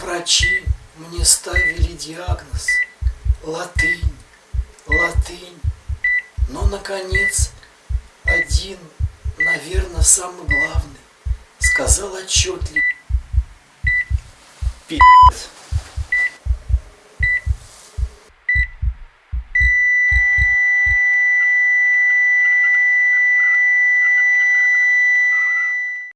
Врачи мне ставили диагноз латынь, латынь. Но, наконец, один, наверное, самый главный, сказал отчетливо. Пи***ц.